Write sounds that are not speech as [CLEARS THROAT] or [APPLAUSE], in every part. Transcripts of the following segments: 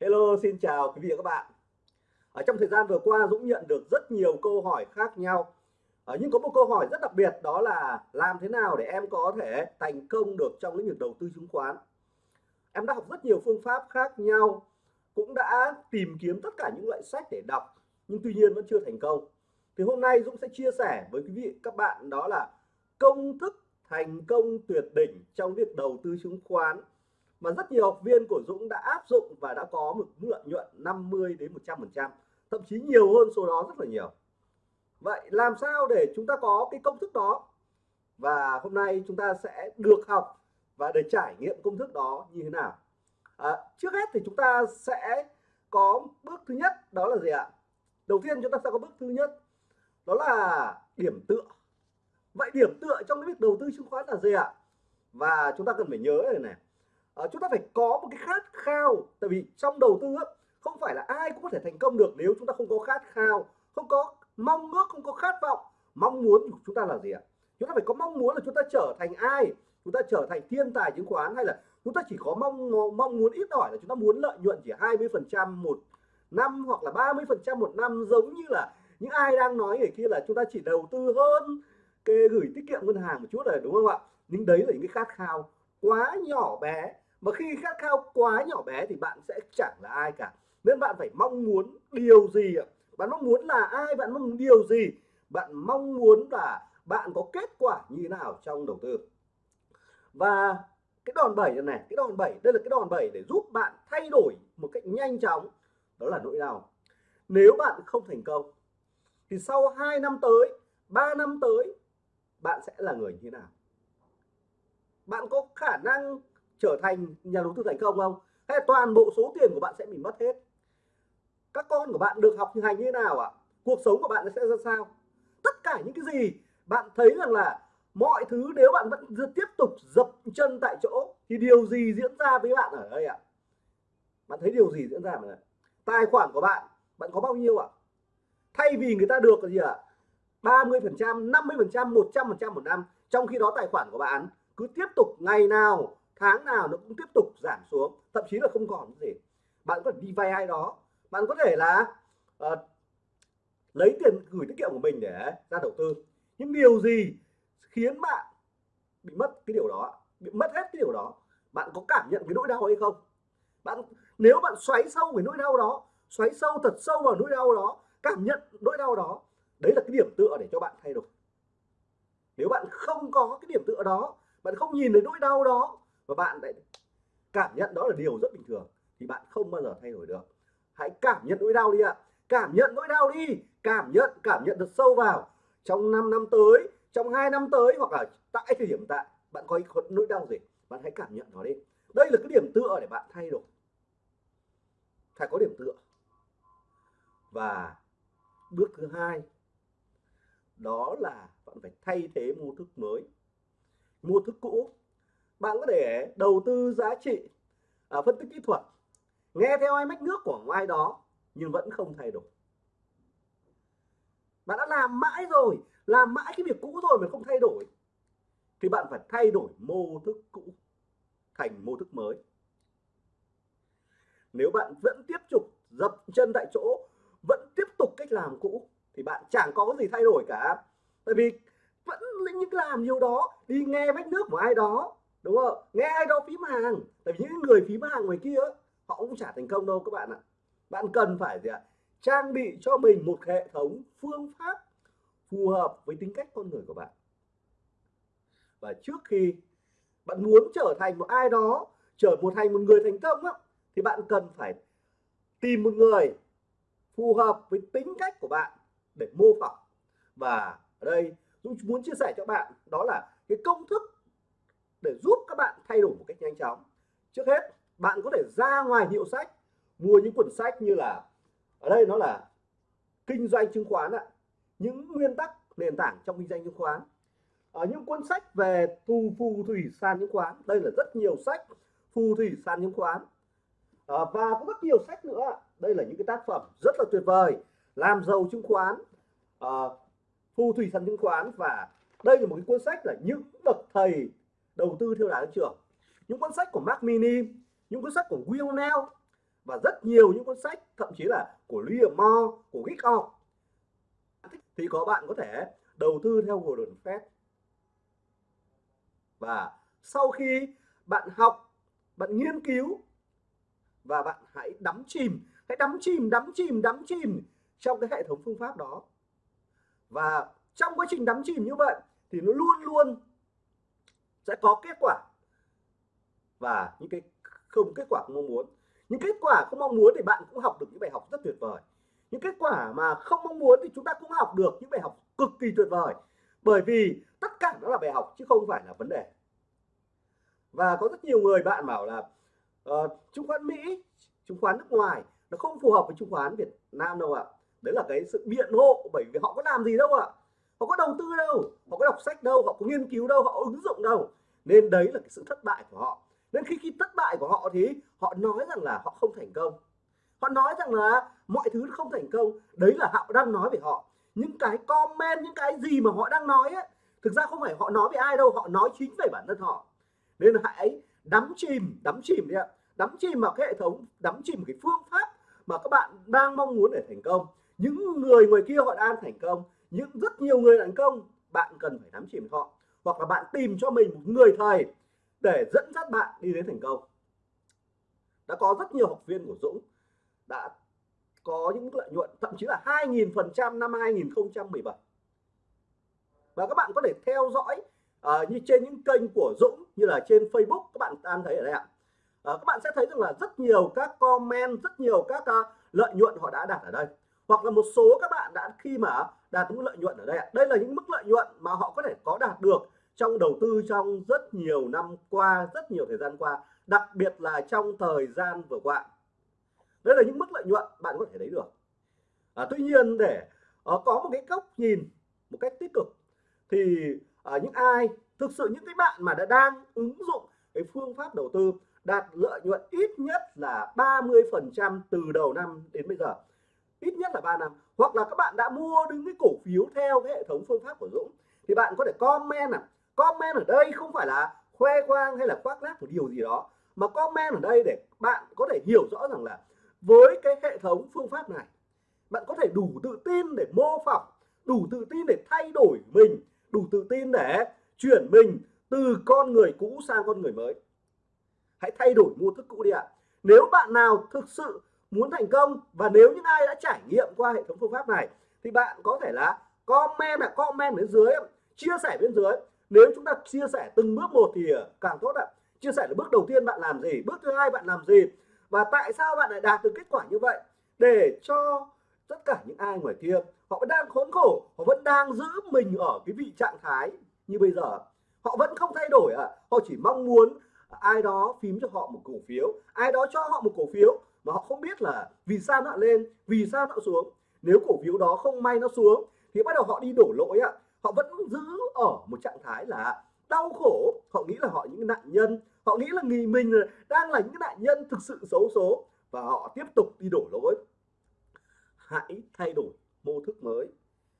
Hello, xin chào quý vị và các bạn. Ở trong thời gian vừa qua Dũng nhận được rất nhiều câu hỏi khác nhau. Ở nhưng có một câu hỏi rất đặc biệt đó là làm thế nào để em có thể thành công được trong lĩnh vực đầu tư chứng khoán. Em đã học rất nhiều phương pháp khác nhau, cũng đã tìm kiếm tất cả những loại sách để đọc, nhưng tuy nhiên vẫn chưa thành công. Thì hôm nay Dũng sẽ chia sẻ với quý vị các bạn đó là công thức thành công tuyệt đỉnh trong việc đầu tư chứng khoán mà rất nhiều học viên của Dũng đã áp dụng và đã có một lợi nhuận 50 đến 100 phần trăm thậm chí nhiều hơn số đó rất là nhiều. Vậy làm sao để chúng ta có cái công thức đó? Và hôm nay chúng ta sẽ được học và để trải nghiệm công thức đó như thế nào? À, trước hết thì chúng ta sẽ có bước thứ nhất đó là gì ạ? Đầu tiên chúng ta sẽ có bước thứ nhất đó là điểm tựa. Vậy điểm tựa trong cái việc đầu tư chứng khoán là gì ạ? Và chúng ta cần phải nhớ này này à, chúng ta phải có một cái khát khao. Tại vì trong đầu tư không phải là ai cũng có thể thành công được nếu chúng ta không có khát khao không có mong ước không có khát vọng. Mong muốn của chúng ta là gì ạ? Chúng ta phải có mong muốn là chúng ta trở thành ai? Chúng ta trở thành thiên tài chứng khoán hay là chúng ta chỉ có mong mong muốn ít ỏi là chúng ta muốn lợi nhuận chỉ 20 phần trăm một năm hoặc là 30 phần trăm một năm giống như là những ai đang nói ở kia là chúng ta chỉ đầu tư hơn cái gửi tiết kiệm ngân hàng một chút này đúng không ạ? Nhưng đấy là những cái khát khao quá nhỏ bé mà khi khát khao quá nhỏ bé thì bạn sẽ chẳng là ai cả. Nên bạn phải mong muốn điều gì ạ? Bạn mong muốn là ai? Bạn mong muốn điều gì? Bạn mong muốn là bạn có kết quả như thế nào trong đầu tư? Và cái đòn bẩy này, này cái đòn bẩy đây là cái đòn bẩy để giúp bạn thay đổi một cách nhanh chóng. Đó là nỗi đau. Nếu bạn không thành công thì sau 2 năm tới 3 năm tới bạn sẽ là người như thế nào? Bạn có khả năng trở thành nhà đầu tư thành công không? Hay toàn bộ số tiền của bạn sẽ bị mất hết? Các con của bạn được học hành như thế nào ạ? Cuộc sống của bạn sẽ ra sao? Tất cả những cái gì bạn thấy rằng là mọi thứ nếu bạn vẫn tiếp tục dập chân tại chỗ thì điều gì diễn ra với bạn ở đây ạ? Bạn thấy điều gì diễn ra mà tài khoản của bạn bạn có bao nhiêu ạ? Thay vì người ta được là gì ạ? 30 phần trăm 50 phần trăm 100 phần trăm một năm, trong khi đó tài khoản của bạn cứ tiếp tục ngày nào tháng nào nó cũng tiếp tục giảm xuống thậm chí là không còn gì. Bạn có thể đi vay ai đó. Bạn có thể là uh, lấy tiền gửi tiết kiệm của mình để ra đầu tư. Những điều gì khiến bạn bị mất cái điều đó bị mất hết cái điều đó? Bạn có cảm nhận cái nỗi đau hay không? Bạn nếu bạn xoáy sâu về nỗi đau đó xoáy sâu thật sâu vào nỗi đau đó cảm nhận nỗi đau đó đấy là cái điểm tựa để cho bạn thay đổi. Nếu bạn không có cái điểm tựa đó bạn không nhìn thấy nỗi đau đó và bạn lại cảm nhận đó là điều rất bình thường, thì bạn không bao giờ thay đổi được. Hãy cảm nhận nỗi đau đi ạ. Cảm nhận nỗi đau đi. Cảm nhận cảm nhận được sâu vào. Trong 5 năm tới, trong 2 năm tới hoặc là tại thời điểm tại, bạn có nỗi đau gì, bạn hãy cảm nhận nó đi. Đây là cái điểm tựa để bạn thay đổi. Phải có điểm tựa. Và bước thứ hai, đó là bạn phải thay thế mô thức mới. Mô thức cũ bạn có thể đầu tư giá trị à, phân tích kỹ thuật nghe theo ai mách nước của ai đó nhưng vẫn không thay đổi. Bạn đã làm mãi rồi làm mãi cái việc cũ rồi mà không thay đổi thì bạn phải thay đổi mô thức cũ thành mô thức mới. Nếu bạn vẫn tiếp tục dập chân tại chỗ vẫn tiếp tục cách làm cũ thì bạn chẳng có cái gì thay đổi cả. Tại vì vẫn những làm nhiều đó đi nghe vách nước của ai đó đúng không? Nghe ai đó phím hàng. Tại vì những người phím hàng ngoài kia họ cũng chả thành công đâu các bạn ạ. Bạn cần phải gì ạ? Trang bị cho mình một hệ thống phương pháp phù hợp với tính cách con người của bạn. Và trước khi bạn muốn trở thành một ai đó trở một thành một người thành công á, thì bạn cần phải tìm một người phù hợp với tính cách của bạn để mô phỏng. Và ở đây Dũng muốn chia sẻ cho bạn đó là cái công thức để giúp các bạn thay đổi một cách nhanh chóng. Trước hết bạn có thể ra ngoài hiệu sách mua những cuốn sách như là ở đây nó là kinh doanh chứng khoán ạ những nguyên tắc nền tảng trong kinh doanh chứng khoán. Ở những cuốn sách về thu phù thủy sàn chứng khoán đây là rất nhiều sách phù thủy sàn chứng khoán. À, và có rất nhiều sách nữa đây là những cái tác phẩm rất là tuyệt vời làm giàu chứng khoán ờ, à, phù thủy sàn chứng khoán và đây là một cái cuốn sách là những bậc thầy đầu tư theo đà tăng trưởng, những cuốn sách của Mark Mini, những cuốn sách của Will Neal và rất nhiều những cuốn sách, thậm chí là của Liam Moore, của Gick thì có bạn có thể đầu tư theo Gordon Fed và sau khi bạn học, bạn nghiên cứu, và bạn hãy đắm chìm, hãy đắm chìm đắm chìm đắm chìm trong cái hệ thống phương pháp đó. Và trong quá trình đắm chìm như vậy, thì nó luôn luôn sẽ có kết quả. Và những cái không kết quả không mong muốn. Những kết quả không mong muốn thì bạn cũng học được những bài học rất tuyệt vời. Những kết quả mà không mong muốn thì chúng ta cũng học được những bài học cực kỳ tuyệt vời. Bởi vì tất cả đó là bài học chứ không phải là vấn đề. Và có rất nhiều người bạn bảo là uh, chứng khoán Mỹ chứng khoán nước ngoài nó không phù hợp với chứng khoán Việt Nam đâu ạ. Đấy là cái sự biện hộ bởi vì họ có làm gì đâu ạ họ có đầu tư đâu họ có đọc sách đâu họ có nghiên cứu đâu họ ứng dụng đâu. Nên đấy là cái sự thất bại của họ. Nên khi khi thất bại của họ thì họ nói rằng là họ không thành công. Họ nói rằng là mọi thứ không thành công. Đấy là họ đang nói về họ. Những cái comment những cái gì mà họ đang nói ấy, thực ra không phải họ nói về ai đâu họ nói chính về bản thân họ. Nên hãy đắm chìm đắm chìm đi ạ. Đắm chìm vào cái hệ thống đắm chìm cái phương pháp mà các bạn đang mong muốn để thành công. Những người ngoài kia họ đang thành công những rất nhiều người thành công bạn cần phải nắm chìm họ hoặc là bạn tìm cho mình một người thầy để dẫn dắt bạn đi đến thành công. Đã có rất nhiều học viên của Dũng đã có những lợi nhuận thậm chí là 2.000% năm 2017 và các bạn có thể theo dõi uh, như trên những kênh của Dũng như là trên Facebook các bạn đang thấy ở đây ạ. Uh, các bạn sẽ thấy rằng là rất nhiều các comment rất nhiều các uh, lợi nhuận họ đã đạt ở đây hoặc là một số các bạn đã khi mà đạt mức lợi nhuận ở đây đây là những mức lợi nhuận mà họ có thể có đạt được trong đầu tư trong rất nhiều năm qua rất nhiều thời gian qua đặc biệt là trong thời gian vừa qua. Đây là những mức lợi nhuận bạn có thể thấy được. À, tuy nhiên để uh, có một cái góc nhìn một cách tích cực thì uh, những ai thực sự những cái bạn mà đã đang ứng dụng cái phương pháp đầu tư đạt lợi nhuận ít nhất là 30 phần trăm từ đầu năm đến bây giờ ít nhất là 3 năm. Hoặc là các bạn đã mua những cái cổ phiếu theo cái hệ thống phương pháp của Dũng, thì bạn có thể comment à comment ở đây không phải là khoe khoang hay là khoác lác một điều gì đó, mà comment ở đây để bạn có thể hiểu rõ rằng là với cái hệ thống phương pháp này, bạn có thể đủ tự tin để mô phỏng, đủ tự tin để thay đổi mình, đủ tự tin để chuyển mình từ con người cũ sang con người mới. Hãy thay đổi mô thức cũ đi ạ. Nếu bạn nào thực sự muốn thành công và nếu những ai đã trải nghiệm qua hệ thống phương pháp này, thì bạn có thể là comment là comment bên dưới chia sẻ bên dưới. Nếu chúng ta chia sẻ từng bước một thì càng tốt ạ. Chia sẻ là bước đầu tiên bạn làm gì, bước thứ hai bạn làm gì, và tại sao bạn lại đạt được kết quả như vậy? Để cho tất cả những ai ngoài kia, họ vẫn đang khốn khổ, họ vẫn đang giữ mình ở cái vị trạng thái như bây giờ. Họ vẫn không thay đổi à họ chỉ mong muốn ai đó phím cho họ một cổ phiếu, ai đó cho họ một cổ phiếu mà họ không biết là vì sao nó lên, vì sao nó xuống. Nếu cổ phiếu đó không may nó xuống, thì bắt đầu họ đi đổ lỗi ạ. Họ vẫn giữ ở một trạng thái là đau khổ. Họ nghĩ là họ những nạn nhân, họ nghĩ là nghỉ mình đang là những nạn nhân thực sự xấu số và họ tiếp tục đi đổ lỗi. Hãy thay đổi mô thức mới.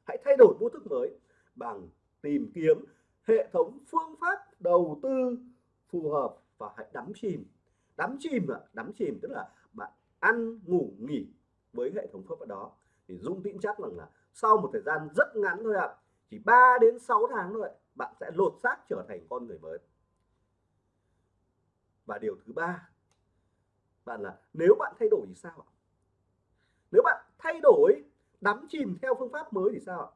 Hãy thay đổi mô thức mới bằng tìm kiếm hệ thống phương pháp đầu tư phù hợp và hãy đắm chìm. Đắm chìm ạ, đắm chìm tức là ăn, ngủ, nghỉ với hệ thống phương ở đó. Thì dung tin chắc rằng là sau một thời gian rất ngắn thôi ạ, chỉ 3 đến 6 tháng thôi, bạn sẽ lột xác trở thành con người mới. Và điều thứ ba, bạn là nếu bạn thay đổi thì sao ạ? Nếu bạn thay đổi, đắm chìm theo phương pháp mới thì sao ạ?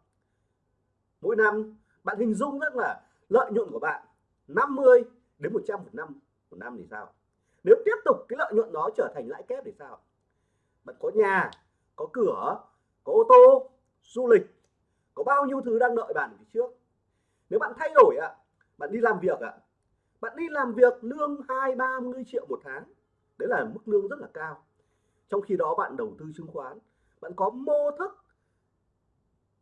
Mỗi năm, bạn hình dung rất là lợi nhuận của bạn 50 đến 100 một năm một năm thì sao nếu tiếp tục cái lợi nhuận đó trở thành lãi kép thì sao? Bạn có nhà, có cửa, có ô tô, du lịch, có bao nhiêu thứ đang đợi bạn phía trước. Nếu bạn thay đổi ạ, bạn đi làm việc ạ, bạn đi làm việc lương hai, ba mươi triệu một tháng, đấy là mức lương rất là cao. Trong khi đó bạn đầu tư chứng khoán, bạn có mô thức,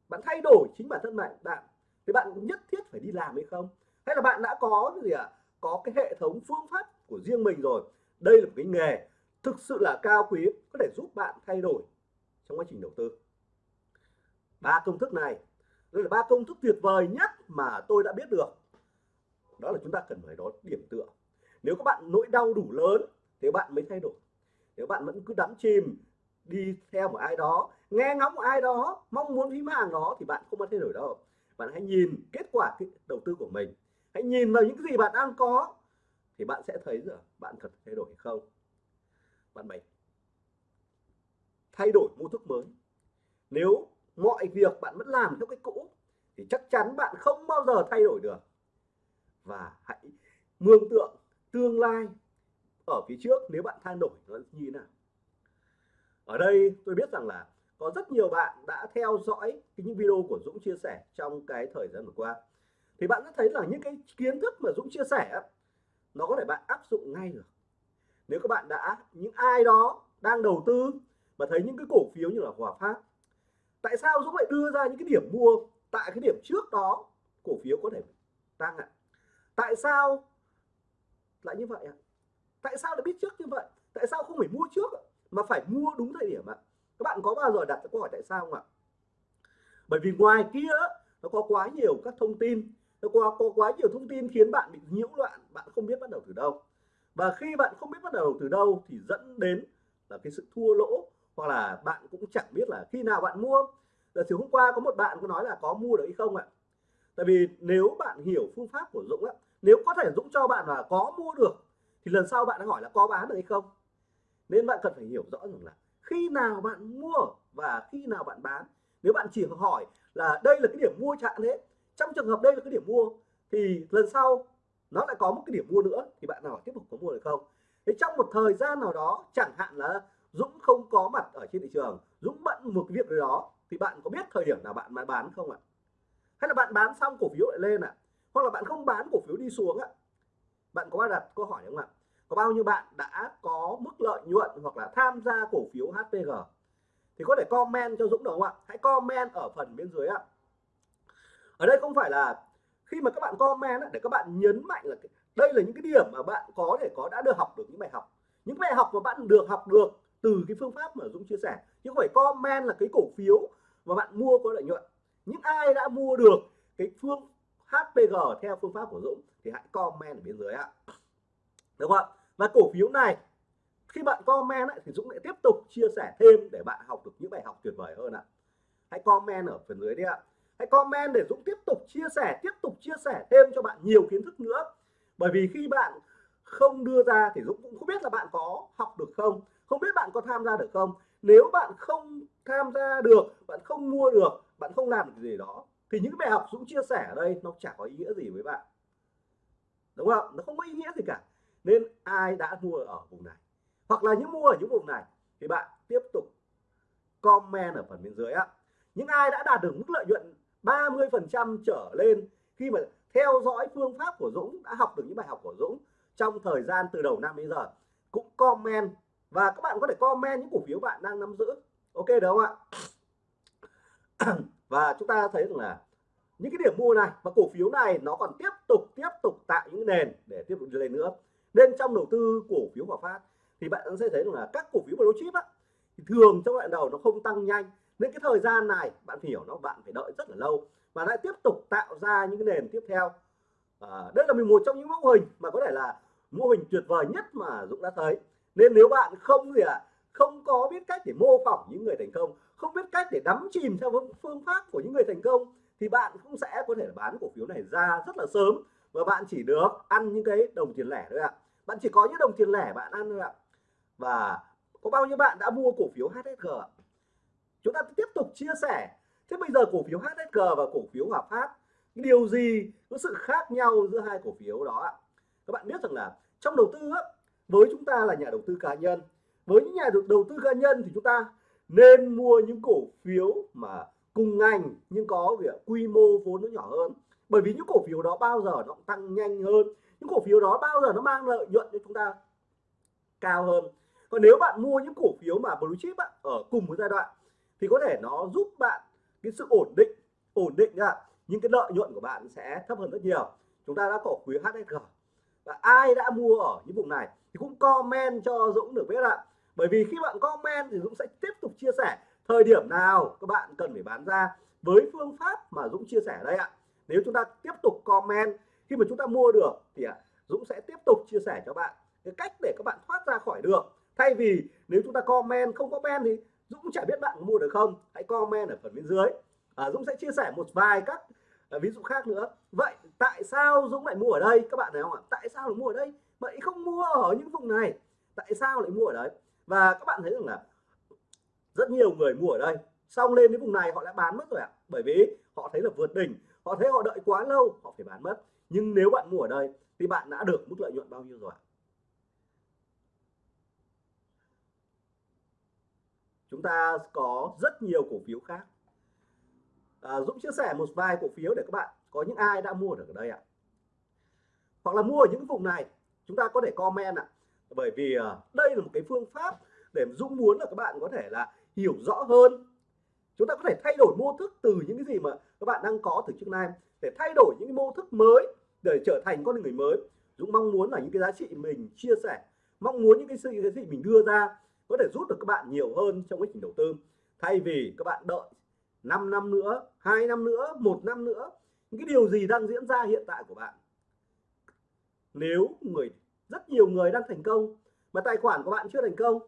bạn thay đổi chính bản thân bạn bạn thì bạn nhất thiết phải đi làm hay không? Hay là bạn đã có gì ạ? À? có cái hệ thống phương pháp của riêng mình rồi. Đây là một cái nghề thực sự là cao quý, có thể giúp bạn thay đổi trong quá trình đầu tư. Ba công thức này, đây là ba công thức tuyệt vời nhất mà tôi đã biết được. Đó là chúng ta cần phải đó điểm tựa. Nếu các bạn nỗi đau đủ lớn, thì bạn mới thay đổi. Nếu bạn vẫn cứ đắm chìm, đi theo một ai đó, nghe ngóng một ai đó, mong muốn phím hàng đó, thì bạn không có thay đổi đâu. Bạn hãy nhìn kết quả đầu tư của mình. Hãy nhìn vào những cái gì bạn đang có thì bạn sẽ thấy rằng bạn cần thay đổi hay không? Bạn bảy. Thay đổi mô thức mới. Nếu mọi việc bạn vẫn làm theo cái cũ, thì chắc chắn bạn không bao giờ thay đổi được. Và hãy mường tượng tương lai ở phía trước nếu bạn thay đổi nó như thế nào. Ở đây tôi biết rằng là có rất nhiều bạn đã theo dõi những video của Dũng chia sẻ trong cái thời gian vừa qua. Thì bạn sẽ thấy là những cái kiến thức mà Dũng chia sẻ nó có thể bạn áp dụng ngay được. Nếu các bạn đã những ai đó đang đầu tư mà thấy những cái cổ phiếu như là Hòa Phát tại sao Dũng lại đưa ra những cái điểm mua tại cái điểm trước đó cổ phiếu có thể tăng ạ? Tại sao lại như vậy ạ? Tại sao lại biết trước như vậy? Tại sao không phải mua trước mà phải mua đúng thời điểm ạ? Các bạn có bao giờ đặt câu hỏi tại sao không ạ? Bởi vì ngoài kia nó có quá nhiều các thông tin nó có, có quá nhiều thông tin khiến bạn bị nhiễu loạn bạn không biết bắt đầu từ đâu và khi bạn không biết bắt đầu từ đâu thì dẫn đến là cái sự thua lỗ, hoặc là bạn cũng chẳng biết là khi nào bạn mua. Là chiều hôm qua có một bạn có nói là có mua được hay không ạ? Tại vì nếu bạn hiểu phương pháp của Dũng á, nếu có thể Dũng cho bạn là có mua được, thì lần sau bạn hỏi là có bán được hay không? Nên bạn cần phải hiểu rõ rằng là khi nào bạn mua và khi nào bạn bán. Nếu bạn chỉ hỏi là đây là cái điểm mua chạm thế, trong trường hợp đây là cái điểm mua, thì lần sau nó lại có một cái điểm mua nữa. Thì bạn nào tiếp tục có mua được không? Thế trong một thời gian nào đó, chẳng hạn là Dũng không có mặt ở trên thị trường, Dũng bận một cái việc gì đó, thì bạn có biết thời điểm nào bạn bán không ạ? Hay là bạn bán xong cổ phiếu lại lên ạ? Hoặc là bạn không bán cổ phiếu đi xuống ạ? Bạn có đặt câu hỏi không ạ? Có bao nhiêu bạn đã có mức lợi nhuận hoặc là tham gia cổ phiếu HPG thì có thể comment cho Dũng được không ạ? Hãy comment ở phần bên dưới ạ. Ở đây không phải là khi mà các bạn comment để các bạn nhấn mạnh là đây là những cái điểm mà bạn có thể có đã được học được những bài học. Những bài học mà bạn được học được từ cái phương pháp mà Dũng chia sẻ. Chứ không phải comment là cái cổ phiếu mà bạn mua có lợi nhuận. Những ai đã mua được cái phương HPG theo phương pháp của Dũng thì hãy comment ở bên dưới ạ. Đúng không ạ? Và cổ phiếu này khi bạn comment ấy, thì Dũng lại tiếp tục chia sẻ thêm để bạn học được những bài học tuyệt vời hơn ạ. Hãy comment ở phần dưới đi ạ hãy comment để Dũng tiếp tục chia sẻ, tiếp tục chia sẻ thêm cho bạn nhiều kiến thức nữa. Bởi vì khi bạn không đưa ra thì Dũng cũng không biết là bạn có học được không không biết bạn có tham gia được không. Nếu bạn không tham gia được, bạn không mua được, bạn không làm được gì đó, thì những bài học Dũng chia sẻ ở đây nó chả có ý nghĩa gì với bạn. Đúng không? Nó không có ý nghĩa gì cả. Nên ai đã mua ở vùng này? Hoặc là những mua ở những vùng này, thì bạn tiếp tục comment ở phần bên dưới á. Những ai đã đạt được mức lợi nhuận 30 phần trăm trở lên khi mà theo dõi phương pháp của Dũng, đã học được những bài học của Dũng trong thời gian từ đầu năm đến giờ. Cũng comment, và các bạn có thể comment những cổ phiếu bạn đang nắm giữ. Ok, được không ạ? [CLEARS THROAT] Và chúng ta thấy rằng là những cái điểm mua này và cổ phiếu này nó còn tiếp tục tiếp tục tạo những nền để tiếp tục đi lên nữa. Nên trong đầu tư cổ phiếu Hòa Phát thì bạn sẽ thấy rằng là các cổ phiếu blue chip á, thì thường trong đoạn đầu nó không tăng nhanh nên cái thời gian này bạn phải hiểu nó bạn phải đợi rất là lâu và lại tiếp tục tạo ra những cái nền tiếp theo. À, đây là một trong những mô hình mà có thể là mô hình tuyệt vời nhất mà Dũng đã thấy. Nên nếu bạn không gì ạ à, không có biết cách để mô phỏng những người thành công không biết cách để đắm chìm theo phương pháp của những người thành công thì bạn cũng sẽ có thể bán cổ phiếu này ra rất là sớm và bạn chỉ được ăn những cái đồng tiền lẻ thôi ạ. Bạn chỉ có những đồng tiền lẻ bạn ăn thôi ạ. Và có bao nhiêu bạn đã mua cổ phiếu HSG chúng ta tiếp tục chia sẻ. Thế bây giờ cổ phiếu HSG và cổ phiếu Hòa Phát điều gì có sự khác nhau giữa hai cổ phiếu đó các bạn biết rằng là trong đầu tư với chúng ta là nhà đầu tư cá nhân với những nhà đầu tư cá nhân thì chúng ta nên mua những cổ phiếu mà cùng ngành nhưng có việc quy mô vốn nó nhỏ hơn. Bởi vì những cổ phiếu đó bao giờ nó tăng nhanh hơn. Những cổ phiếu đó bao giờ nó mang lợi nhuận cho chúng ta cao hơn. Còn nếu bạn mua những cổ phiếu mà blue chip á, ở cùng một giai đoạn thì có thể nó giúp bạn cái sự ổn định ổn định ạ, nhưng cái lợi nhuận của bạn sẽ thấp hơn rất nhiều. Chúng ta đã cổ phiếu HSG và ai đã mua ở những vùng này thì cũng comment cho Dũng được biết ạ. Bởi vì khi bạn comment thì Dũng sẽ tiếp tục chia sẻ thời điểm nào các bạn cần phải bán ra với phương pháp mà Dũng chia sẻ đây ạ. Nếu chúng ta tiếp tục comment khi mà chúng ta mua được thì Dũng sẽ tiếp tục chia sẻ cho bạn cái cách để các bạn thoát ra khỏi được. Thay vì nếu chúng ta comment không comment thì Dũng chả biết bạn mua được không? Hãy comment ở phần bên dưới. À, Dũng sẽ chia sẻ một vài các à, ví dụ khác nữa. Vậy tại sao Dũng lại mua ở đây? Các bạn thấy không ạ? Tại sao lại mua ở đây? Mà không mua ở những vùng này. Tại sao lại mua ở đấy? Và các bạn thấy rằng là rất nhiều người mua ở đây. Xong lên đến vùng này họ đã bán mất rồi ạ. Bởi vì họ thấy là vượt đỉnh. Họ thấy họ đợi quá lâu họ phải bán mất. Nhưng nếu bạn mua ở đây thì bạn đã được mức lợi nhuận bao nhiêu rồi ạ? Chúng ta có rất nhiều cổ phiếu khác. À, Dũng chia sẻ một vài cổ phiếu để các bạn có những ai đã mua được ở đây ạ? Hoặc là mua ở những vùng này chúng ta có thể comment ạ. Bởi vì à, đây là một cái phương pháp để Dũng muốn là các bạn có thể là hiểu rõ hơn. Chúng ta có thể thay đổi mô thức từ những cái gì mà các bạn đang có từ trước nay để thay đổi những cái mô thức mới để trở thành con người mới. Dũng mong muốn là những cái giá trị mình chia sẻ mong muốn những cái sự cái gì mình đưa ra có thể rút được các bạn nhiều hơn trong quá trình đầu tư. Thay vì các bạn đợi 5 năm nữa, hai năm nữa, một năm nữa, những cái điều gì đang diễn ra hiện tại của bạn? Nếu người, rất nhiều người đang thành công mà tài khoản của bạn chưa thành công,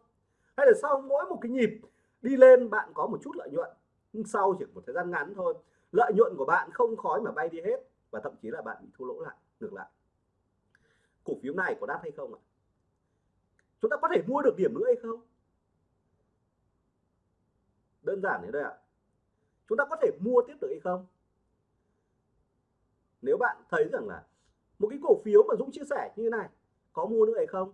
hay là sau mỗi một cái nhịp đi lên, bạn có một chút lợi nhuận, nhưng sau chỉ một thời gian ngắn thôi, lợi nhuận của bạn không khói mà bay đi hết và thậm chí là bạn bị thua lỗ lại, ngược lại. Cổ phiếu này có đắt hay không ạ? Chúng ta có thể mua được điểm nữa hay không? Đơn giản thế đây ạ chúng ta có thể mua tiếp được hay không nếu bạn thấy rằng là một cái cổ phiếu mà Dũng chia sẻ như thế này, có mua nữa hay không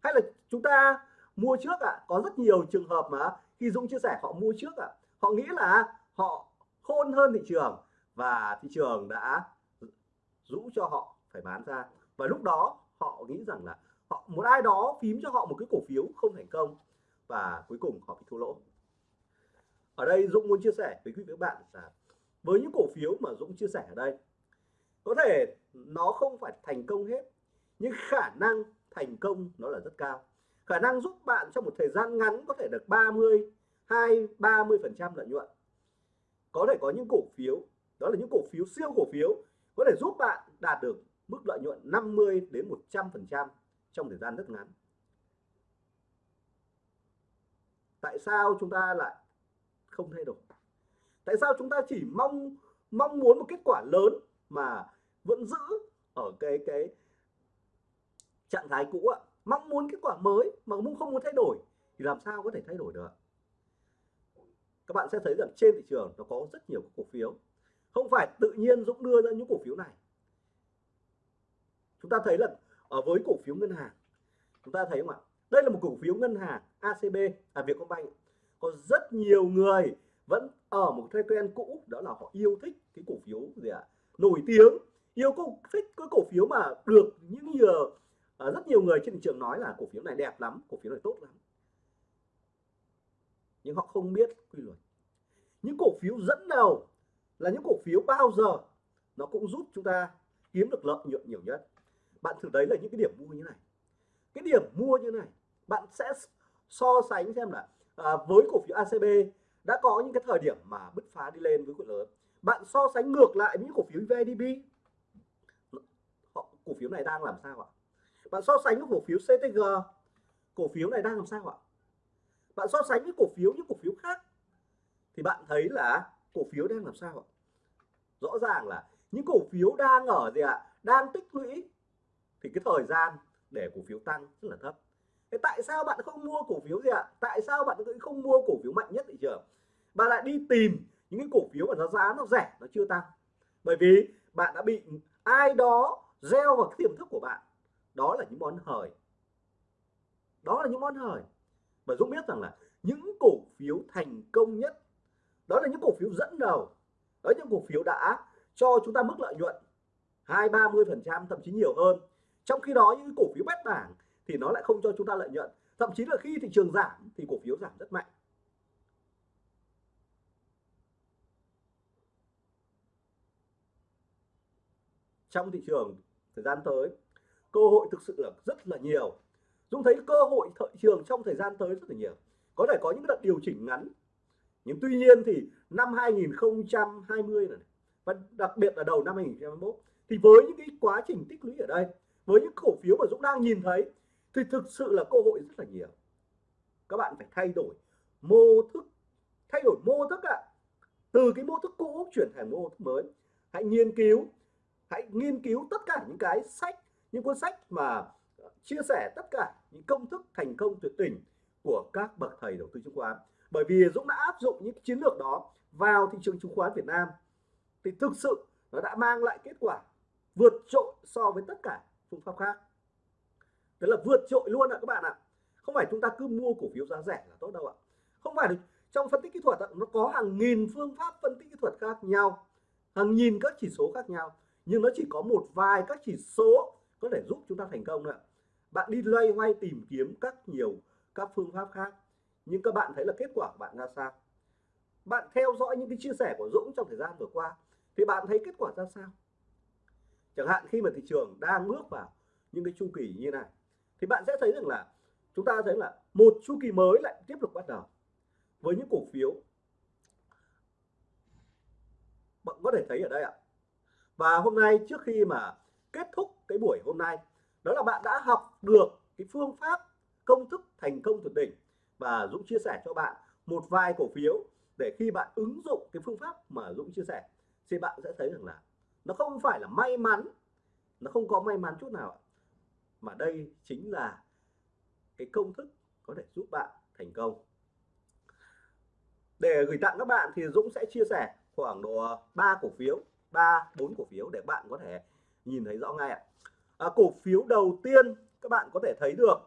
hay là chúng ta mua trước ạ à? có rất nhiều trường hợp mà khi Dũng chia sẻ họ mua trước ạ à? họ nghĩ là họ khôn hơn thị trường và thị trường đã rũ cho họ phải bán ra và lúc đó họ nghĩ rằng là họ, một ai đó phím cho họ một cái cổ phiếu không thành công và cuối cùng họ bị thua lỗ ở đây Dũng muốn chia sẻ với quý vị các bạn là với những cổ phiếu mà Dũng chia sẻ ở đây, có thể nó không phải thành công hết, nhưng khả năng thành công nó là rất cao. Khả năng giúp bạn trong một thời gian ngắn có thể được 30 2 30 phần trăm lợi nhuận. Có thể có những cổ phiếu, đó là những cổ phiếu siêu cổ phiếu, có thể giúp bạn đạt được mức lợi nhuận 50 đến 100 phần trăm trong thời gian rất ngắn. Tại sao chúng ta lại không thay đổi. Tại sao chúng ta chỉ mong mong muốn một kết quả lớn mà vẫn giữ ở cái cái trạng thái cũ ạ? Mong muốn kết quả mới mà không muốn thay đổi thì làm sao có thể thay đổi được? Các bạn sẽ thấy rằng trên thị trường nó có rất nhiều cổ phiếu. Không phải tự nhiên Dũng đưa ra những cổ phiếu này. Chúng ta thấy là ở với cổ phiếu ngân hàng, chúng ta thấy không ạ? Đây là một cổ phiếu ngân hàng ACB à Vietcombank có rất nhiều người vẫn ở một thói quen cũ, đó là họ yêu thích cái cổ phiếu gì ạ? À? nổi tiếng, yêu cổ thích cái cổ phiếu mà được những nhiều à, rất nhiều người trên thị trường nói là cổ phiếu này đẹp lắm, cổ phiếu này tốt lắm. Nhưng họ không biết quy luật. Những cổ phiếu dẫn đầu là những cổ phiếu bao giờ nó cũng giúp chúng ta kiếm được lợi nhuận nhiều nhất. Bạn thử đấy là những cái điểm mua như này. Cái điểm mua như này, bạn sẽ so sánh xem là à, với cổ phiếu ACB đã có những cái thời điểm mà bứt phá đi lên với cổ lớn. Bạn so sánh ngược lại với những cổ phiếu VDB cổ phiếu này đang làm sao ạ? Bạn so sánh với cổ phiếu CTG cổ phiếu này đang làm sao ạ? Bạn so sánh với cổ phiếu những cổ phiếu khác thì bạn thấy là cổ phiếu đang làm sao ạ? Rõ ràng là những cổ phiếu đang ở gì ạ? Đang tích lũy thì cái thời gian để cổ phiếu tăng rất là thấp thế tại sao bạn không mua cổ phiếu gì ạ? Tại sao bạn không mua cổ phiếu mạnh nhất thị trường? Bạn lại đi tìm những cái cổ phiếu mà nó giá nó rẻ, nó chưa tăng. Bởi vì bạn đã bị ai đó gieo vào cái tiềm thức của bạn. Đó là những món hời. Đó là những món hời. Và Dũng biết rằng là những cổ phiếu thành công nhất, đó là những cổ phiếu dẫn đầu. Đó là những cổ phiếu đã cho chúng ta mức lợi nhuận hai, ba mươi phần trăm, thậm chí nhiều hơn. Trong khi đó, những cổ phiếu bét bảng thì nó lại không cho chúng ta lợi nhuận. Thậm chí là khi thị trường giảm thì cổ phiếu giảm rất mạnh. Trong thị trường thời gian tới, cơ hội thực sự là rất là nhiều. Dũng thấy cơ hội thị trường trong thời gian tới rất là nhiều. Có thể có những đợt điều chỉnh ngắn. Nhưng tuy nhiên thì năm 2020 này, và đặc biệt là đầu năm 2021 thì với những cái quá trình tích lũy ở đây, với những cổ phiếu mà Dũng đang nhìn thấy thì thực sự là cơ hội rất là nhiều. Các bạn phải thay đổi mô thức, thay đổi mô thức ạ. À. từ cái mô thức cũ chuyển thành mô thức mới. Hãy nghiên cứu, hãy nghiên cứu tất cả những cái sách, những cuốn sách mà chia sẻ tất cả những công thức thành công tuyệt đỉnh của các bậc thầy đầu tư chứng khoán. Bởi vì Dũng đã áp dụng những chiến lược đó vào thị trường chứng khoán Việt Nam. Thì thực sự nó đã mang lại kết quả vượt trội so với tất cả phương pháp khác tức là vượt trội luôn ạ các bạn ạ. Không phải chúng ta cứ mua cổ phiếu giá rẻ là tốt đâu ạ. Không phải trong phân tích kỹ thuật nó có hàng nghìn phương pháp phân tích kỹ thuật khác nhau, hàng nghìn các chỉ số khác nhau, nhưng nó chỉ có một vài các chỉ số có thể giúp chúng ta thành công ạ. bạn đi loay hoay tìm kiếm các nhiều các phương pháp khác, nhưng các bạn thấy là kết quả của bạn ra sao? Bạn theo dõi những cái chia sẻ của Dũng trong thời gian vừa qua, thì bạn thấy kết quả ra sao? Chẳng hạn khi mà thị trường đang bước vào những cái chu kỳ như này thì bạn sẽ thấy rằng là chúng ta thấy là một chu kỳ mới lại tiếp tục bắt đầu. Với những cổ phiếu, bạn có thể thấy ở đây ạ. Và hôm nay trước khi mà kết thúc cái buổi hôm nay, đó là bạn đã học được cái phương pháp công thức thành công tuyệt đỉnh. Và Dũng chia sẻ cho bạn một vài cổ phiếu để khi bạn ứng dụng cái phương pháp mà Dũng chia sẻ, thì bạn sẽ thấy rằng là nó không phải là may mắn, nó không có may mắn chút nào mà đây chính là cái công thức có thể giúp bạn thành công. Để gửi tặng các bạn thì Dũng sẽ chia sẻ khoảng độ 3 cổ phiếu 3 4 cổ phiếu để bạn có thể nhìn thấy rõ ngay ạ. À, cổ phiếu đầu tiên các bạn có thể thấy được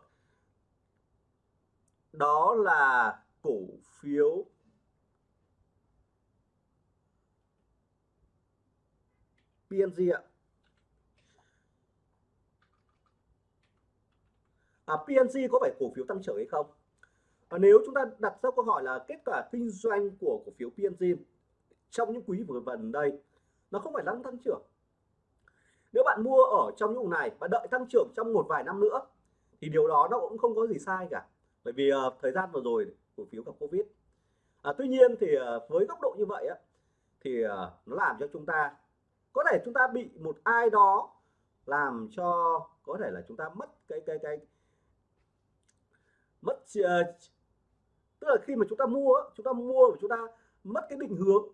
đó là cổ phiếu PNG ạ. À, PNG có phải cổ phiếu tăng trưởng hay không? Và nếu chúng ta đặt ra câu hỏi là kết quả kinh doanh của cổ phiếu PNG trong những quý vừa gần đây nó không phải đang tăng trưởng. Nếu bạn mua ở trong những vùng này và đợi tăng trưởng trong một vài năm nữa thì điều đó nó cũng không có gì sai cả. Bởi vì uh, thời gian vừa rồi cổ phiếu gặp covid. À, tuy nhiên thì uh, với góc độ như vậy á thì uh, nó làm cho chúng ta có thể chúng ta bị một ai đó làm cho có thể là chúng ta mất cái cái cái mất ờ, tức là khi mà chúng ta mua chúng ta mua và chúng ta mất cái định hướng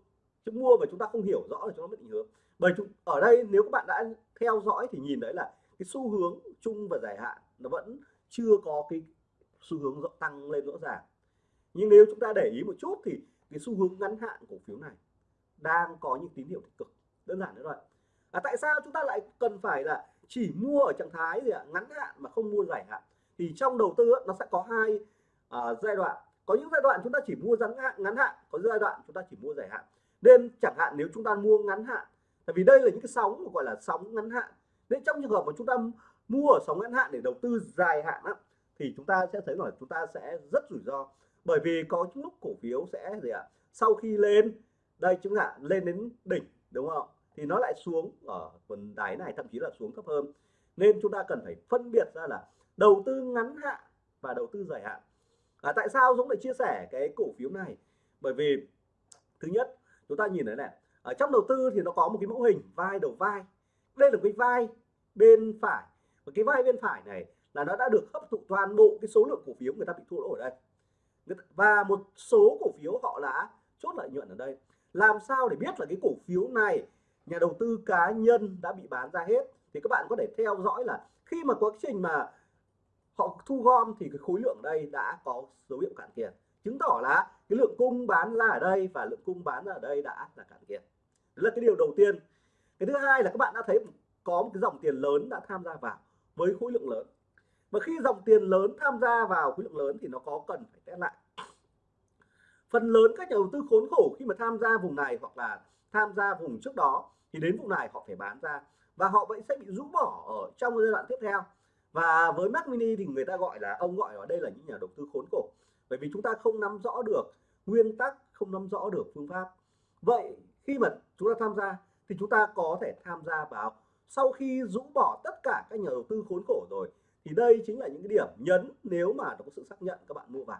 chúng mua và chúng ta không hiểu rõ là chúng ta mất định hướng. Bởi chúng ở đây nếu các bạn đã theo dõi thì nhìn thấy là cái xu hướng chung và dài hạn nó vẫn chưa có cái xu hướng tăng lên rõ ràng. Nhưng nếu chúng ta để ý một chút thì cái xu hướng ngắn hạn cổ phiếu này đang có những tín hiệu tích cực. Đơn giản nữa rồi à, tại sao chúng ta lại cần phải là chỉ mua ở trạng thái gì ạ? Ngắn hạn mà không mua dài hạn? Thì trong đầu tư nó sẽ có hai uh, giai đoạn. Có những giai đoạn chúng ta chỉ mua ngắn hạn ngắn hạn có giai đoạn chúng ta chỉ mua dài hạn. Nên chẳng hạn nếu chúng ta mua ngắn hạn tại vì đây là những cái sóng gọi là sóng ngắn hạn. Nên trong trường hợp mà chúng ta mua ở sóng ngắn hạn để đầu tư dài hạn á, thì chúng ta sẽ thấy là chúng ta sẽ rất rủi ro. Bởi vì có những lúc cổ phiếu sẽ gì ạ sau khi lên đây chúng ta lên đến đỉnh đúng không? Thì nó lại xuống ở phần đáy này thậm chí là xuống thấp hơn nên chúng ta cần phải phân biệt ra là đầu tư ngắn hạn và đầu tư dài hạn. À, tại sao Dũng lại chia sẻ cái cổ phiếu này? Bởi vì thứ nhất chúng ta nhìn thấy này ở trong đầu tư thì nó có một cái mẫu hình vai đầu vai. Đây là cái vai bên phải. Và cái vai bên phải này là nó đã được hấp thụ toàn bộ cái số lượng cổ phiếu người ta bị thua lỗ ở đây. Và một số cổ phiếu họ đã chốt lợi nhuận ở đây. Làm sao để biết là cái cổ phiếu này nhà đầu tư cá nhân đã bị bán ra hết? Thì các bạn có thể theo dõi là khi mà quá trình mà họ thu gom thì cái khối lượng đây đã có dấu hiệu cạn kiệt. Chứng tỏ là cái lượng cung bán ra ở đây và lượng cung bán ra ở đây đã là cạn kiệt. Đấy là cái điều đầu tiên. Cái thứ hai là các bạn đã thấy có một cái dòng tiền lớn đã tham gia vào với khối lượng lớn. Và khi dòng tiền lớn tham gia vào khối lượng lớn thì nó có cần phải test lại. Phần lớn các nhà đầu tư khốn khổ khi mà tham gia vùng này hoặc là tham gia vùng trước đó thì đến vùng này họ phải bán ra và họ vẫn sẽ bị rũ bỏ ở trong giai đoạn tiếp theo. Và với Mac Mini thì người ta gọi là, ông gọi ở đây là những nhà đầu tư khốn khổ. Bởi vì chúng ta không nắm rõ được nguyên tắc, không nắm rõ được phương pháp. Vậy khi mà chúng ta tham gia thì chúng ta có thể tham gia vào sau khi rũ bỏ tất cả các nhà đầu tư khốn khổ rồi, thì đây chính là những cái điểm nhấn nếu mà nó có sự xác nhận các bạn mua vào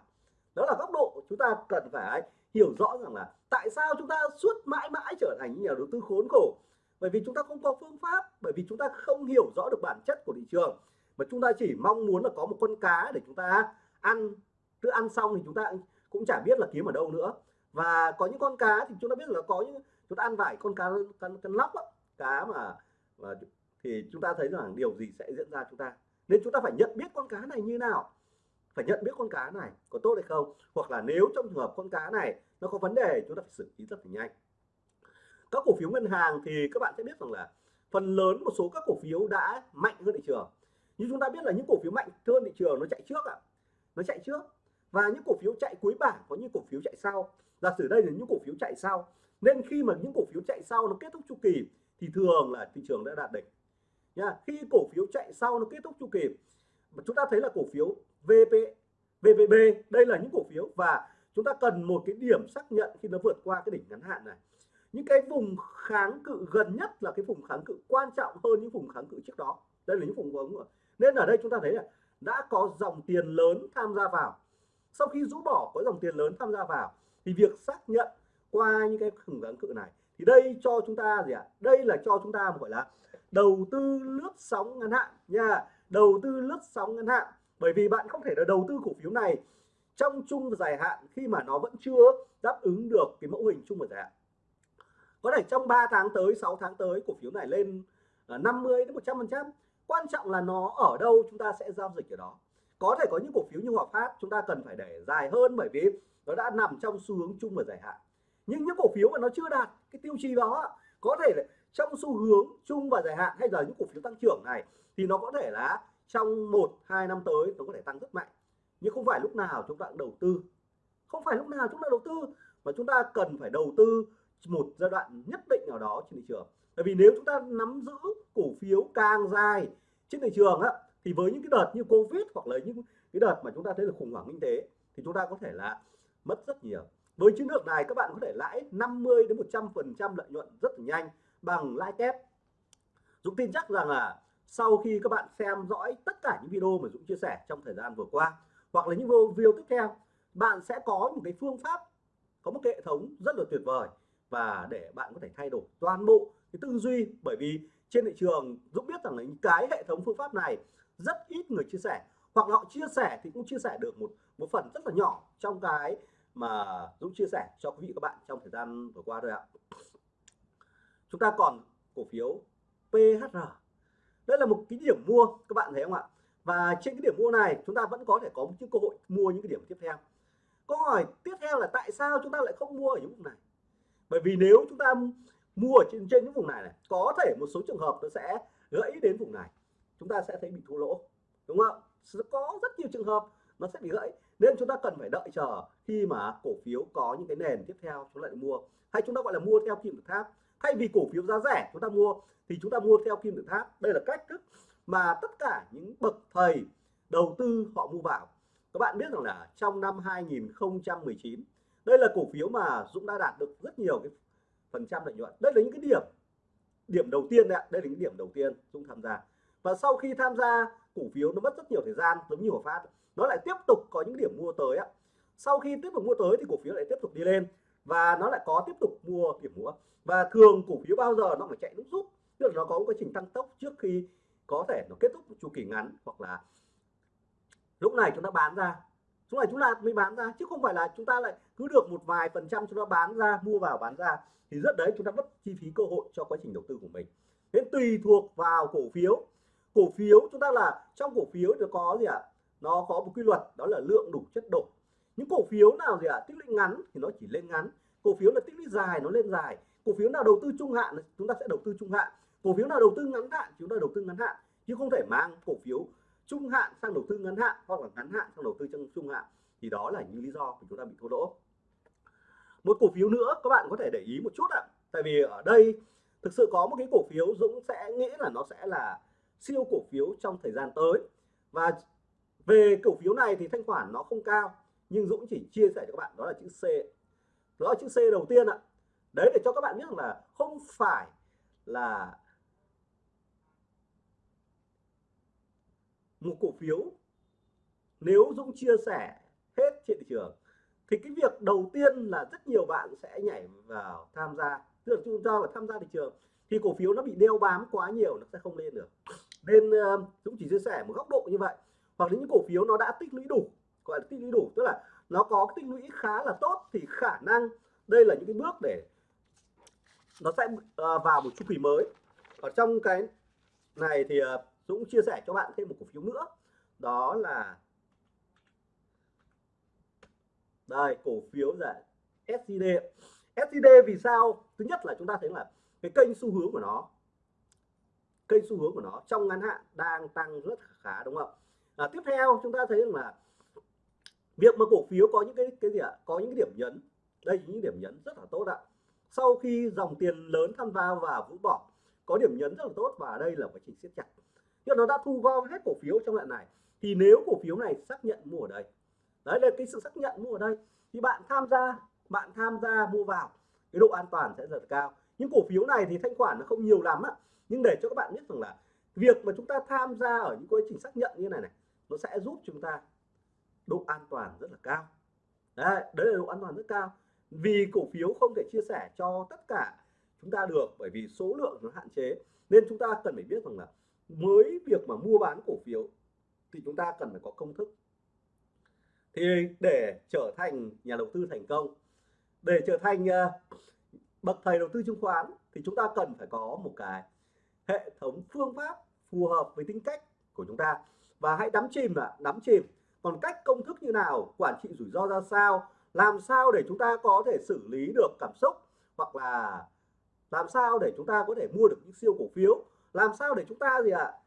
đó là góc độ chúng ta cần phải hiểu rõ rằng là tại sao chúng ta suốt mãi mãi trở thành những nhà đầu tư khốn khổ bởi vì chúng ta không có phương pháp bởi vì chúng ta không hiểu rõ được bản chất của thị trường mà chúng ta chỉ mong muốn là có một con cá để chúng ta ăn cứ ăn xong thì chúng ta cũng chả biết là kiếm ở đâu nữa và có những con cá thì chúng ta biết là có những chúng ta ăn vải con cá con, con lóc đó, cá mà, mà thì chúng ta thấy rằng điều gì sẽ diễn ra chúng ta nên chúng ta phải nhận biết con cá này như nào phải nhận biết con cá này có tốt hay không, hoặc là nếu trong trường hợp con cá này nó có vấn đề, chúng ta phải xử lý rất là nhanh. Các cổ phiếu ngân hàng thì các bạn sẽ biết rằng là phần lớn một số các cổ phiếu đã mạnh hơn thị trường. Như chúng ta biết là những cổ phiếu mạnh hơn thị trường nó chạy trước ạ. À. nó chạy trước. Và những cổ phiếu chạy cuối bảng có những cổ phiếu chạy sau. Giả sử đây là những cổ phiếu chạy sau. Nên khi mà những cổ phiếu chạy sau nó kết thúc chu kỳ thì thường là thị trường đã đạt đỉnh. Nha, khi cổ phiếu chạy sau nó kết thúc chu kỳ, mà chúng ta thấy là cổ phiếu VP VPB đây là những cổ phiếu và chúng ta cần một cái điểm xác nhận khi nó vượt qua cái đỉnh ngắn hạn này. Những cái vùng kháng cự, gần nhất là cái vùng kháng cự quan trọng hơn những vùng kháng cự trước đó. Đây là những vùng kháng nên ở đây chúng ta thấy là đã có dòng tiền lớn tham gia vào. Sau khi rũ bỏ, có dòng tiền lớn tham gia vào, thì việc xác nhận qua những cái vùng kháng cự này, thì đây cho chúng ta gì ạ? À? đây là cho chúng ta gọi là đầu tư lướt sóng ngắn hạn nha. Đầu tư lướt sóng ngắn hạn bởi vì bạn không thể là đầu tư cổ phiếu này trong chung và dài hạn khi mà nó vẫn chưa đáp ứng được cái mẫu hình chung và dài hạn. Có thể trong 3 tháng tới 6 tháng tới, cổ phiếu này lên ờ, 50 đến 100 phần trăm. Quan trọng là nó ở đâu, chúng ta sẽ giao dịch ở đó. Có thể có những cổ phiếu như Hòa Phát, chúng ta cần phải để dài hơn bởi vì nó đã nằm trong xu hướng chung và dài hạn. Nhưng những cổ phiếu mà nó chưa đạt cái tiêu chí đó có thể là trong xu hướng chung và dài hạn hay là những cổ phiếu tăng trưởng này, thì nó có thể là trong một, hai năm tới nó có thể tăng rất mạnh. Nhưng không phải lúc nào chúng ta đầu tư. Không phải lúc nào chúng ta đầu tư, mà chúng ta cần phải đầu tư một giai đoạn nhất định nào đó trên thị trường. Bởi vì nếu chúng ta nắm giữ cổ phiếu càng dài trên thị trường á, thì với những cái đợt như covid hoặc là những cái đợt mà chúng ta thấy là khủng hoảng kinh tế, thì chúng ta có thể là mất rất nhiều. Với chiến lược này, các bạn có thể lãi 50 đến 100 phần trăm lợi nhuận rất là nhanh bằng lãi kép. Dũng tin chắc rằng là sau khi các bạn xem dõi tất cả những video mà Dũng chia sẻ trong thời gian vừa qua, hoặc là những video tiếp theo, bạn sẽ có một cái phương pháp, có một cái hệ thống rất là tuyệt vời và để bạn có thể thay đổi toàn bộ cái tư duy. Bởi vì trên thị trường, Dũng biết rằng là những cái hệ thống phương pháp này rất ít người chia sẻ, hoặc họ chia sẻ thì cũng chia sẻ được một một phần rất là nhỏ trong cái mà Dũng chia sẻ cho quý vị các bạn trong thời gian vừa qua thôi ạ. Chúng ta còn cổ phiếu PHR đây là một cái điểm mua, các bạn thấy không ạ? Và trên cái điểm mua này, chúng ta vẫn có thể có một cơ hội mua những cái điểm tiếp theo. Câu hỏi tiếp theo là tại sao chúng ta lại không mua ở những vùng này? Bởi vì nếu chúng ta mua ở trên trên những vùng này này, có thể một số trường hợp nó sẽ gãy đến vùng này. Chúng ta sẽ thấy bị thua lỗ, đúng không có rất nhiều trường hợp nó sẽ bị gãy. Nên chúng ta cần phải đợi chờ khi mà cổ phiếu có những cái nền tiếp theo chúng ta lại mua. Hay chúng ta gọi là mua theo kim tự tháp thay vì cổ phiếu giá rẻ chúng ta mua, thì chúng ta mua theo kim tự tháp. Đây là cách thức mà tất cả những bậc thầy đầu tư họ mua vào. Các bạn biết rằng là trong năm 2019 đây là cổ phiếu mà Dũng đã đạt được rất nhiều cái phần trăm lợi nhuận. Đây là những cái điểm điểm đầu tiên đấy đây là những điểm đầu tiên Dũng tham gia. Và sau khi tham gia, cổ phiếu nó mất rất nhiều thời gian, giống như Hòa Phát. Nó lại tiếp tục có những điểm mua tới ạ. Sau khi tiếp tục mua tới thì cổ phiếu lại tiếp tục đi lên và nó lại có tiếp tục mua điểm mua. Và thường cổ phiếu bao giờ nó phải chạy lúc rút. Tức là nó có một quá trình tăng tốc trước khi có thể nó kết thúc chu kỳ ngắn hoặc là lúc này chúng ta bán ra. Lúc này chúng ta mới bán ra, chứ không phải là chúng ta lại cứ được một vài phần trăm chúng ta bán ra, mua vào bán ra. Thì rất đấy, chúng ta mất chi phí cơ hội cho quá trình đầu tư của mình. Nên tùy thuộc vào cổ phiếu. Cổ phiếu chúng ta là, trong cổ phiếu nó có gì ạ? À? nó có một quy luật, đó là lượng đủ chất đổ những cổ phiếu nào gì ạ à? tích lũy ngắn thì nó chỉ lên ngắn. Cổ phiếu là tích lũy dài nó lên dài. Cổ phiếu nào đầu tư trung hạn chúng ta sẽ đầu tư trung hạn. Cổ phiếu nào đầu tư ngắn hạn chúng ta đầu tư ngắn hạn. Chứ không thể mang cổ phiếu trung hạn sang đầu tư ngắn hạn hoặc là ngắn hạn sang đầu tư trong trung hạn. Thì đó là những lý do của chúng ta bị thua lỗ. Một cổ phiếu nữa, các bạn có thể để ý một chút ạ. À. tại vì ở đây thực sự có một cái cổ phiếu Dũng sẽ nghĩ là nó sẽ là siêu cổ phiếu trong thời gian tới. Và về cổ phiếu này thì thanh khoản nó không cao nhưng Dũng chỉ chia sẻ cho các bạn, đó là chữ C. Đó là chữ C đầu tiên ạ. Đấy, để cho các bạn biết là không phải là một cổ phiếu. Nếu Dũng chia sẻ hết trên thị trường, thì cái việc đầu tiên là rất nhiều bạn sẽ nhảy vào tham gia. Tức là chúng ta vào tham gia thị trường, thì cổ phiếu nó bị đeo bám quá nhiều, nó sẽ không lên được. Nên ờ, Dũng chỉ chia sẻ một góc độ như vậy. Hoặc là những cổ phiếu nó đã tích lũy đủ gọi là tích lũy đủ. Tức là nó có tích lũy khá là tốt thì khả năng đây là những cái bước để nó sẽ ờ, vào một chu kỳ mới. Ở trong cái này thì ờ, Dũng chia sẻ cho bạn thêm một cổ phiếu nữa. Đó là đây cổ phiếu là SCD SCD vì sao? Thứ nhất là chúng ta thấy là cái kênh xu hướng của nó kênh xu hướng của nó trong ngắn hạn đang tăng rất khá đúng không? À, tiếp theo chúng ta thấy là việc mà cổ phiếu có những cái cái gì ạ? Có những cái điểm nhấn. Đây những điểm nhấn rất là tốt ạ. Sau khi dòng tiền lớn tham gia và vũ bỏ, có điểm nhấn rất là tốt và đây là quá trình siết chặt. Nhưng nó đã thu gom hết cổ phiếu trong đoạn này. Thì nếu cổ phiếu này xác nhận mua ở đây, đấy là cái sự xác nhận mua ở đây, thì bạn tham gia, bạn tham gia mua vào, cái độ an toàn sẽ rất cao. Những cổ phiếu này thì thanh khoản nó không nhiều lắm á nhưng để cho các bạn biết rằng là việc mà chúng ta tham gia ở những quá trình xác nhận như này này, nó sẽ giúp chúng ta độ an toàn rất là cao. Đấy, đấy là độ an toàn rất cao. Vì cổ phiếu không thể chia sẻ cho tất cả chúng ta được bởi vì số lượng nó hạn chế. Nên chúng ta cần phải biết rằng là mới việc mà mua bán cổ phiếu thì chúng ta cần phải có công thức. Thì để trở thành nhà đầu tư thành công để trở thành ờ, bậc thầy đầu tư chứng khoán thì chúng ta cần phải có một cái hệ thống phương pháp phù hợp với tính cách của chúng ta. Và hãy đắm chìm là đắm chìm còn cách công thức như nào? Quản trị rủi ro ra sao? Làm sao để chúng ta có thể xử lý được cảm xúc? Hoặc là làm sao để chúng ta có thể mua được những siêu cổ phiếu? Làm sao để chúng ta gì ạ? À,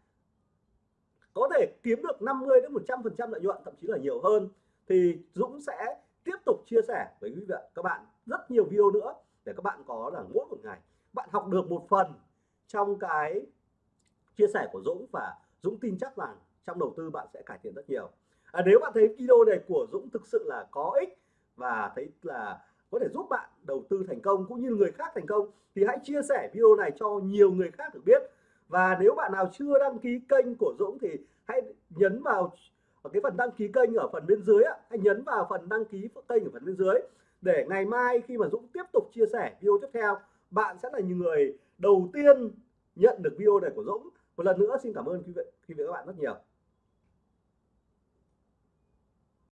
có thể kiếm được 50 đến 100 phần trăm lợi nhuận thậm chí là nhiều hơn. Thì Dũng sẽ tiếp tục chia sẻ với quý vị các bạn rất nhiều video nữa để các bạn có là mỗi một ngày. Bạn học được một phần trong cái chia sẻ của Dũng và Dũng tin chắc rằng trong đầu tư bạn sẽ cải thiện rất nhiều à, nếu bạn thấy video này của Dũng thực sự là có ích và thấy là có thể giúp bạn đầu tư thành công cũng như người khác thành công thì hãy chia sẻ video này cho nhiều người khác được biết. Và nếu bạn nào chưa đăng ký kênh của Dũng thì hãy nhấn vào ở cái phần đăng ký kênh ở phần bên dưới hãy nhấn vào phần đăng ký kênh ở phần bên dưới để ngày mai khi mà Dũng tiếp tục chia sẻ video tiếp theo bạn sẽ là những người đầu tiên nhận được video này của Dũng. Một lần nữa xin cảm ơn quý vị, quý vị các bạn rất nhiều.